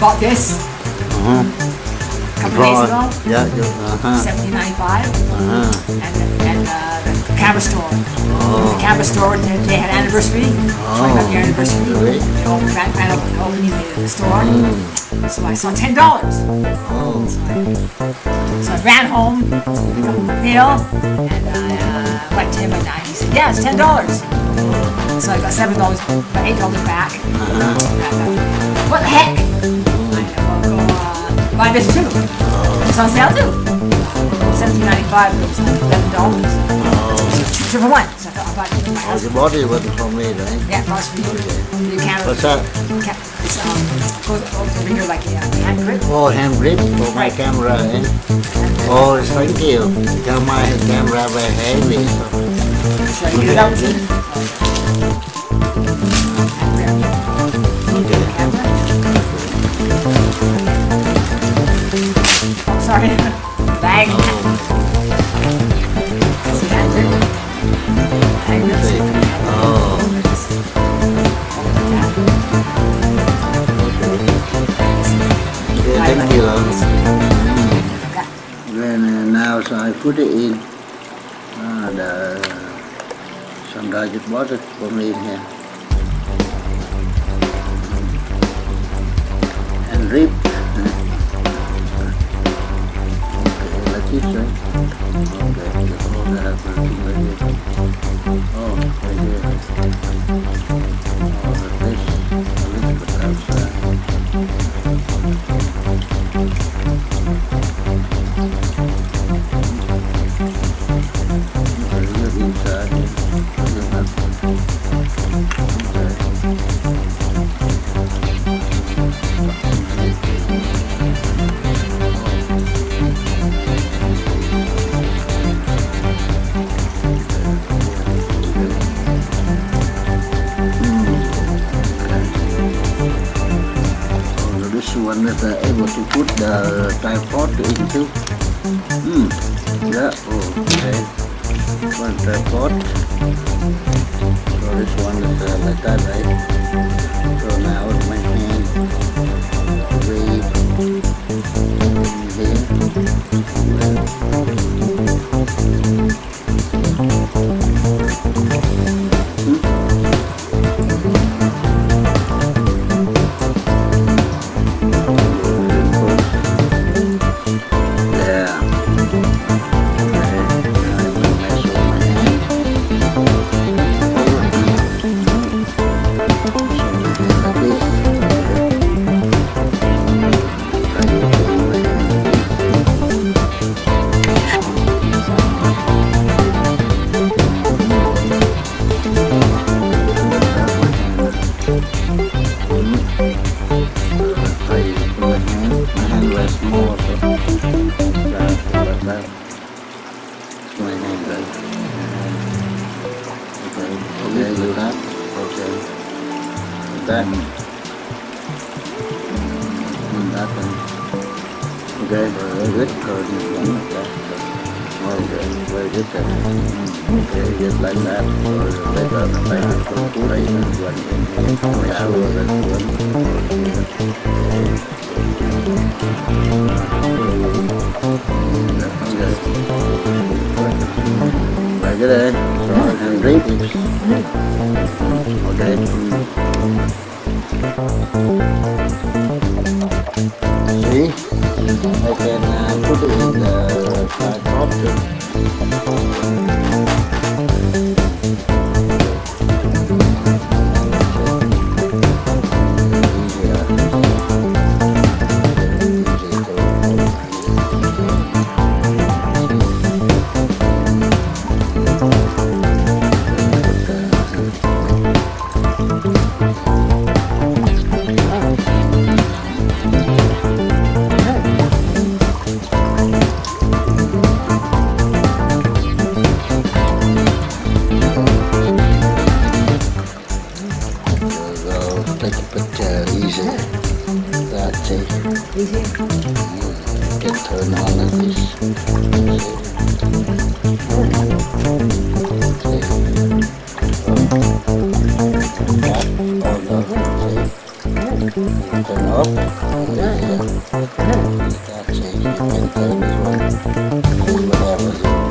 bought this Uh-huh. a couple days ago. Yeah, uh-huh. Seventeen ninety five. Uh-huh. And and uh, the camera store. Oh. The camera store. They, they had anniversary. Twenty-five year anniversary. Really? They opened opening opening the, the store. So I saw ten dollars. Oh. So I ran home, picked up the bill, and I uh, went to him at night. He said, "Yeah, it's ten dollars." So I got seven dollars, about eight dollars back. And I thought, what the heck? I buy this too. It's on sale too. Seventeen ninety five. It was like eleven dollars. Two for one. So I thought I'll buy it for my Oh, the body wasn't me, right? Yeah, it was for you. Can't. What's that? Can't, it's um, goes over here like a hand grip. Oh, hand grip for my camera, eh? Oh, thank you. Tell my camera very heavy. So. Should I get it out? Thank you. Then uh, now so I put it in. Ah, the some guy just bought it for me here. And rib. Okay, like this, right? Okay, just hold that up and see like this able to put the tripod into. Hmm. Yeah. Oh, okay. One tripod. So this one is uh, like that, right? Do. Okay. That. And that. Okay, very good. Okay. Very good. Okay, just like that. Here. Make sure that. Okay. Very good, eh? So I can drink it. Okay. See? I can uh, put it in the tripod too. Yeah, yeah. You can change, can turn this one.